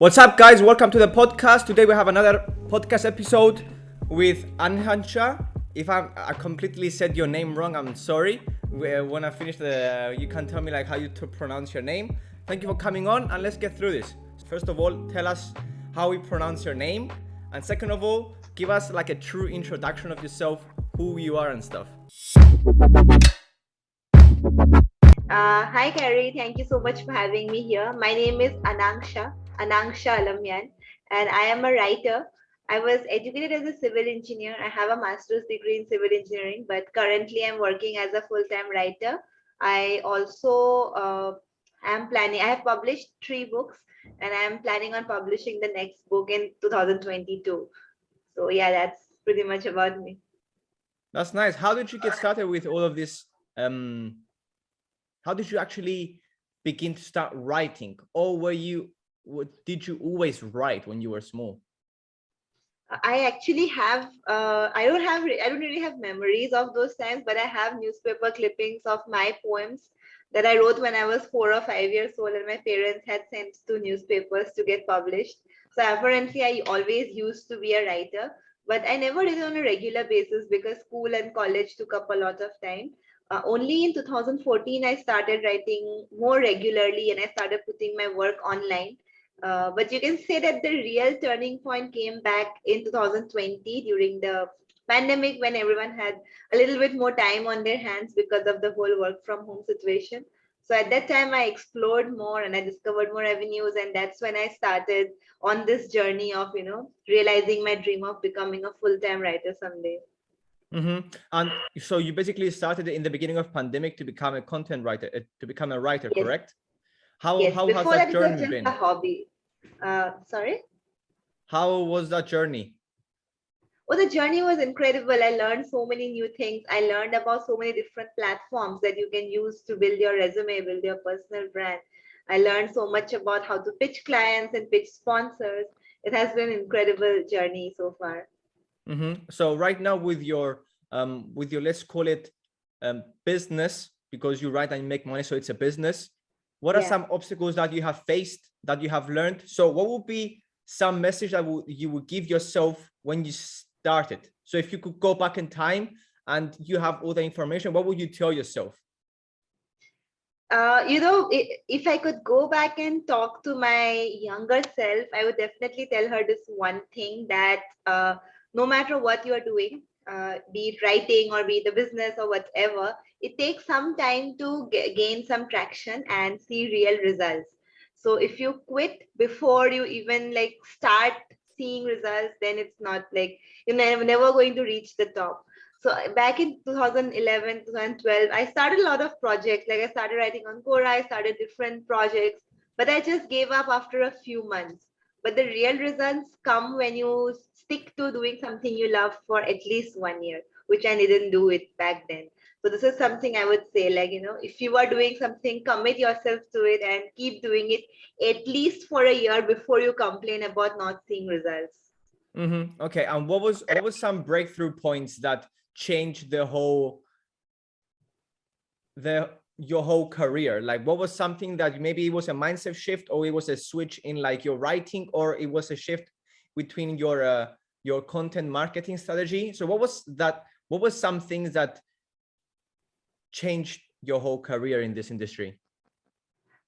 What's up, guys? Welcome to the podcast. Today we have another podcast episode with Anhansha. If I'm, I completely said your name wrong, I'm sorry. When I finish the, you can tell me like how you to pronounce your name. Thank you for coming on, and let's get through this. First of all, tell us how we pronounce your name, and second of all, give us like a true introduction of yourself, who you are, and stuff. Uh, hi, Carrie. Thank you so much for having me here. My name is Anangsha. Anangsha Alammyan, and I am a writer. I was educated as a civil engineer. I have a master's degree in civil engineering, but currently I'm working as a full-time writer. I also uh, am planning, I have published three books and I'm planning on publishing the next book in 2022. So yeah, that's pretty much about me. That's nice. How did you get started with all of this? Um, how did you actually begin to start writing or were you what did you always write when you were small? I actually have, uh, I don't have, I don't really have memories of those times, but I have newspaper clippings of my poems that I wrote when I was four or five years old and my parents had sent to newspapers to get published. So apparently I always used to be a writer, but I never did it on a regular basis because school and college took up a lot of time. Uh, only in 2014, I started writing more regularly and I started putting my work online. Uh, but you can say that the real turning point came back in 2020 during the pandemic when everyone had a little bit more time on their hands because of the whole work from home situation. So at that time, I explored more and I discovered more avenues. And that's when I started on this journey of, you know, realizing my dream of becoming a full-time writer someday. Mm -hmm. And so you basically started in the beginning of pandemic to become a content writer, uh, to become a writer, yes. correct? How yes, how has that, journey been? A hobby. Uh, sorry. How was that journey? Well, the journey was incredible. I learned so many new things. I learned about so many different platforms that you can use to build your resume, build your personal brand. I learned so much about how to pitch clients and pitch sponsors. It has been an incredible journey so far. Mm -hmm. So right now with your um, with your let's call it um, business because you write and you make money, so it's a business what are yeah. some obstacles that you have faced that you have learned? So what would be some message that you would give yourself when you started? So if you could go back in time and you have all the information what would you tell yourself? Uh, you know, if I could go back and talk to my younger self, I would definitely tell her this one thing that uh, no matter what you are doing, uh, be it writing or be it the business or whatever, it takes some time to gain some traction and see real results. So if you quit before you even like start seeing results, then it's not like you're never, going to reach the top. So uh, back in 2011, 2012, I started a lot of projects. Like I started writing on Quora, I started different projects, but I just gave up after a few months. But the real results come when you stick to doing something you love for at least one year, which I didn't do it back then. So this is something I would say, like, you know, if you are doing something, commit yourself to it and keep doing it at least for a year before you complain about not seeing results. Mm -hmm. Okay. And what was what was some breakthrough points that changed the whole the your whole career? Like what was something that maybe it was a mindset shift or it was a switch in like your writing or it was a shift between your uh, your content marketing strategy? So what was that? What was some things that changed your whole career in this industry?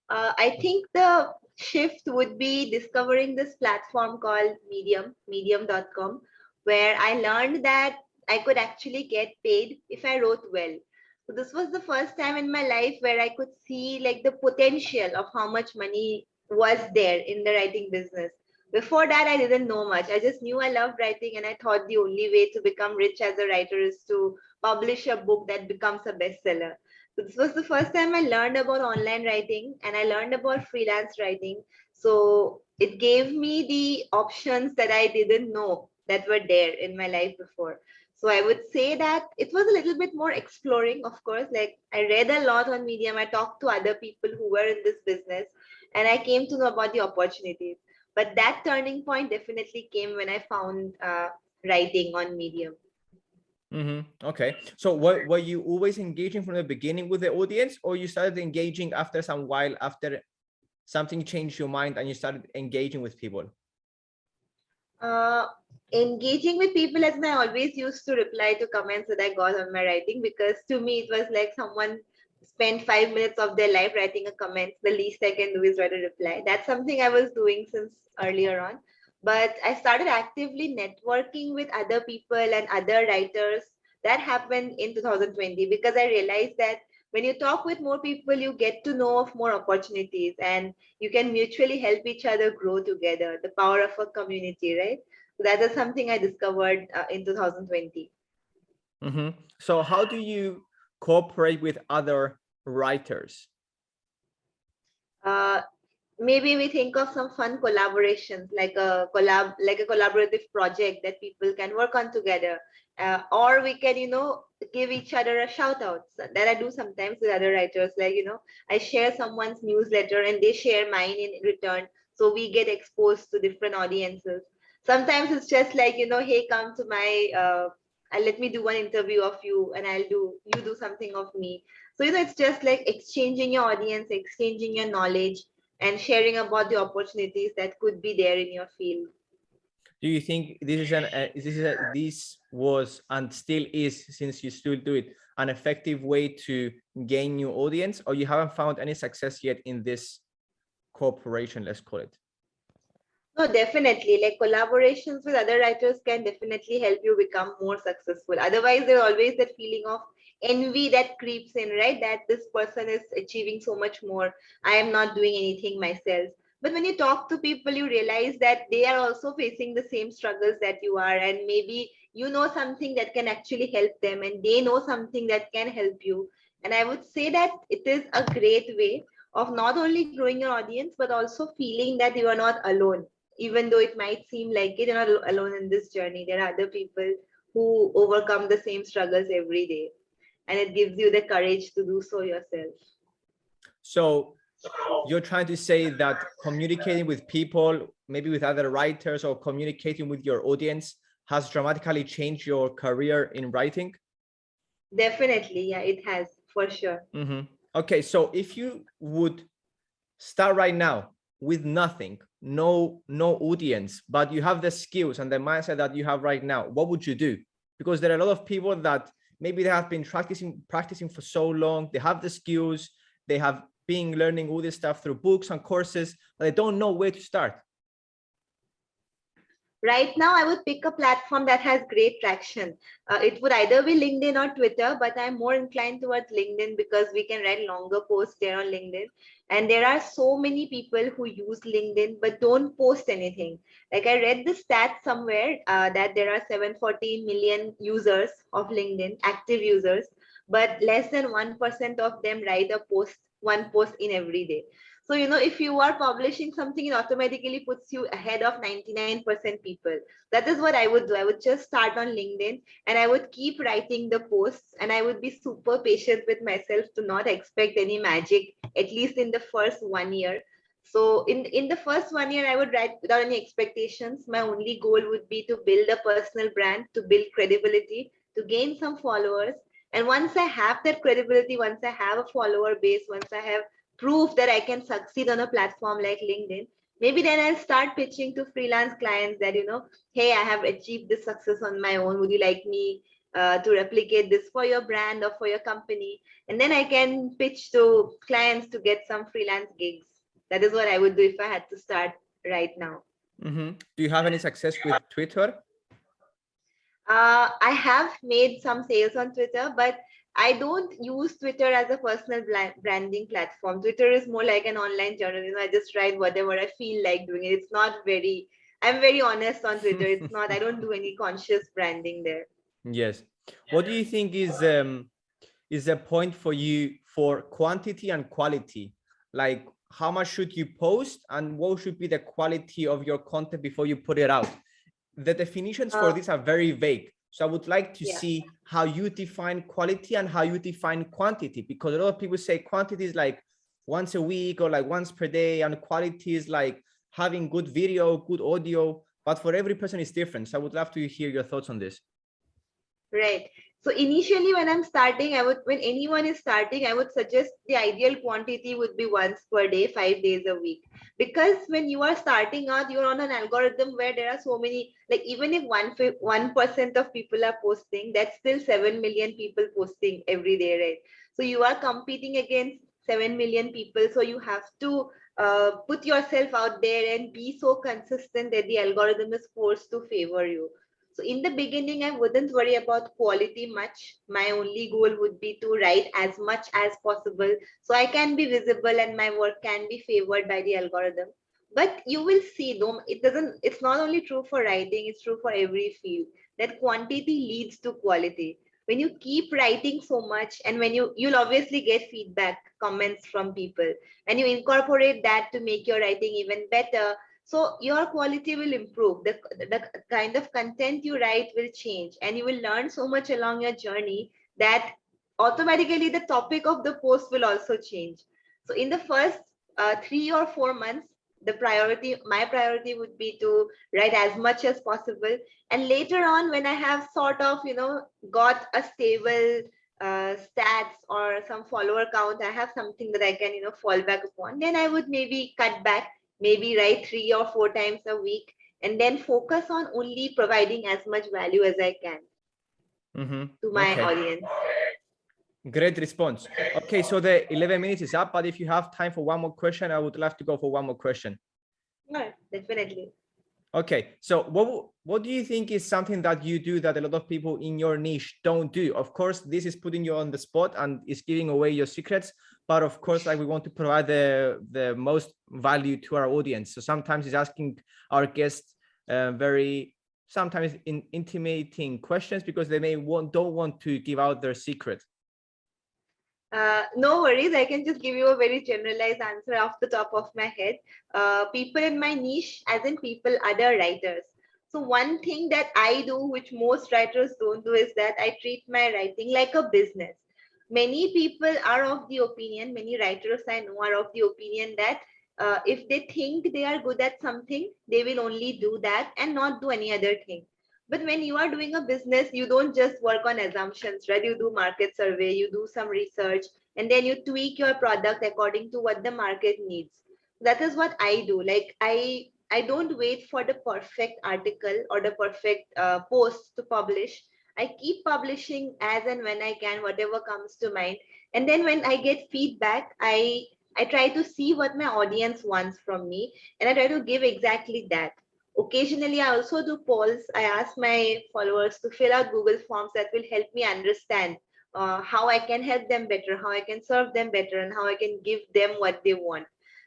Uh, I think the shift would be discovering this platform called Medium, medium.com, where I learned that I could actually get paid if I wrote well. So this was the first time in my life where I could see like the potential of how much money was there in the writing business. Before that, I didn't know much. I just knew I loved writing and I thought the only way to become rich as a writer is to publish a book that becomes a bestseller. So this was the first time I learned about online writing and I learned about freelance writing. So it gave me the options that I didn't know that were there in my life before. So I would say that it was a little bit more exploring, of course. Like I read a lot on Medium. I talked to other people who were in this business and I came to know about the opportunities. But that turning point definitely came when I found uh, writing on Medium. Mm -hmm. Okay. So were, were you always engaging from the beginning with the audience or you started engaging after some while after something changed your mind and you started engaging with people? Uh, engaging with people as I always used to reply to comments that I got on my writing because to me it was like someone spent five minutes of their life writing a comment. The least I can do is write a reply. That's something I was doing since earlier on. But I started actively networking with other people and other writers. That happened in 2020 because I realized that when you talk with more people, you get to know of more opportunities and you can mutually help each other grow together. The power of a community, right? So that is something I discovered uh, in 2020. Mm -hmm. So how do you cooperate with other writers? Uh, maybe we think of some fun collaborations like a collab like a collaborative project that people can work on together. Uh, or we can you know give each other a shout out that i do sometimes with other writers like you know i share someone's newsletter and they share mine in return so we get exposed to different audiences. Sometimes it's just like you know hey come to my uh, let me do one interview of you and i'll do you do something of me. So you know it's just like exchanging your audience exchanging your knowledge and sharing about the opportunities that could be there in your field. Do you think this is an uh, this is a, this was and still is since you still do it an effective way to gain new audience, or you haven't found any success yet in this cooperation? Let's call it. No, definitely. Like collaborations with other writers can definitely help you become more successful. Otherwise, there's always that feeling of envy that creeps in, right? That this person is achieving so much more. I am not doing anything myself. But when you talk to people, you realize that they are also facing the same struggles that you are. And maybe you know something that can actually help them and they know something that can help you. And I would say that it is a great way of not only growing your audience, but also feeling that you are not alone. Even though it might seem like it, you're not alone in this journey. There are other people who overcome the same struggles every day and it gives you the courage to do so yourself. So you're trying to say that communicating with people, maybe with other writers or communicating with your audience has dramatically changed your career in writing? Definitely, yeah, it has for sure. Mm -hmm. Okay, so if you would start right now with nothing, no no audience, but you have the skills and the mindset that you have right now, what would you do? Because there are a lot of people that maybe they have been practicing practicing for so long. They have the skills. They have been learning all this stuff through books and courses but they don't know where to start right now i would pick a platform that has great traction. Uh, it would either be linkedin or twitter but i'm more inclined towards linkedin because we can write longer posts there on linkedin. And there are so many people who use linkedin but don't post anything. Like i read the stat somewhere uh, that there are 740 million users of linkedin active users but less than 1% of them write a post one post in every day so, you know, if you are publishing something, it automatically puts you ahead of 99% people. That is what I would do. I would just start on LinkedIn and I would keep writing the posts and I would be super patient with myself to not expect any magic, at least in the first one year. So in, in the first one year, I would write without any expectations. My only goal would be to build a personal brand, to build credibility, to gain some followers. And once I have that credibility, once I have a follower base, once I have proof that I can succeed on a platform like LinkedIn, maybe then I'll start pitching to freelance clients that, you know, hey, I have achieved this success on my own. Would you like me uh, to replicate this for your brand or for your company? And then I can pitch to clients to get some freelance gigs. That is what I would do if I had to start right now. Mm -hmm. Do you have any success with Twitter? Uh, I have made some sales on Twitter, but I don't use Twitter as a personal branding platform. Twitter is more like an online journal. You know, I just write whatever I feel like doing. It. It's not very, I'm very honest on Twitter. It's not, I don't do any conscious branding there. Yes. What do you think is um is a point for you for quantity and quality? Like how much should you post and what should be the quality of your content before you put it out? The definitions for uh, this are very vague. So I would like to yeah. see how you define quality and how you define quantity, because a lot of people say quantity is like once a week or like once per day, and quality is like having good video, good audio, but for every person it's different. So I would love to hear your thoughts on this. Right. So initially when I'm starting, I would, when anyone is starting, I would suggest the ideal quantity would be once per day, five days a week. Because when you are starting out, you're on an algorithm where there are so many, like even if one, 1% of people are posting, that's still 7 million people posting every day, right? So you are competing against 7 million people. So you have to uh, put yourself out there and be so consistent that the algorithm is forced to favor you. So in the beginning, I wouldn't worry about quality much. My only goal would be to write as much as possible so I can be visible and my work can be favored by the algorithm. But you will see, though, it doesn't, it's not only true for writing, it's true for every field that quantity leads to quality. When you keep writing so much and when you, you'll obviously get feedback, comments from people and you incorporate that to make your writing even better, so your quality will improve. The, the kind of content you write will change and you will learn so much along your journey that automatically the topic of the post will also change. So in the first uh, three or four months, the priority, my priority would be to write as much as possible. And later on, when I have sort of, you know, got a stable uh, stats or some follower count, I have something that I can, you know, fall back upon, then I would maybe cut back maybe write three or four times a week and then focus on only providing as much value as I can mm -hmm. to my okay. audience. Great response. Okay, so the 11 minutes is up, but if you have time for one more question, I would love to go for one more question. No, definitely. Okay, so what what do you think is something that you do that a lot of people in your niche don't do? Of course, this is putting you on the spot and is giving away your secrets, but of course like we want to provide the the most value to our audience. So sometimes it's asking our guests uh, very sometimes in intimidating questions because they may want don't want to give out their secret. Uh, no worries. I can just give you a very generalized answer off the top of my head. Uh, people in my niche as in people other writers. So one thing that i do which most writers don't do is that i treat my writing like a business many people are of the opinion, many writers I know are of the opinion that uh, if they think they are good at something, they will only do that and not do any other thing. But when you are doing a business, you don't just work on assumptions, right? You do market survey, you do some research, and then you tweak your product according to what the market needs. That is what I do. Like I, I don't wait for the perfect article or the perfect uh, post to publish. I keep publishing as and when I can, whatever comes to mind. And then when I get feedback, I I try to see what my audience wants from me and I try to give exactly that. Occasionally, I also do polls. I ask my followers to fill out Google Forms that will help me understand uh, how I can help them better, how I can serve them better, and how I can give them what they want.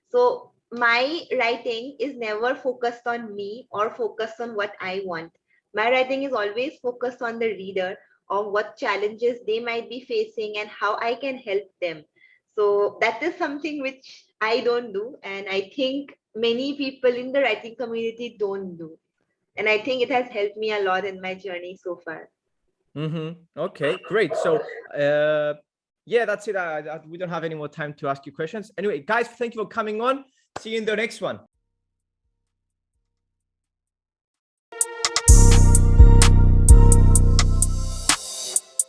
So my writing is never focused on me or focused on what I want my writing is always focused on the reader of what challenges they might be facing and how I can help them. So that is something which I don't do. And I think many people in the writing community don't do. And I think it has helped me a lot in my journey so far. Mm -hmm. Okay, great. So uh, yeah, that's it. we don't have any more time to ask you questions. Anyway, guys, thank you for coming on. See you in the next one.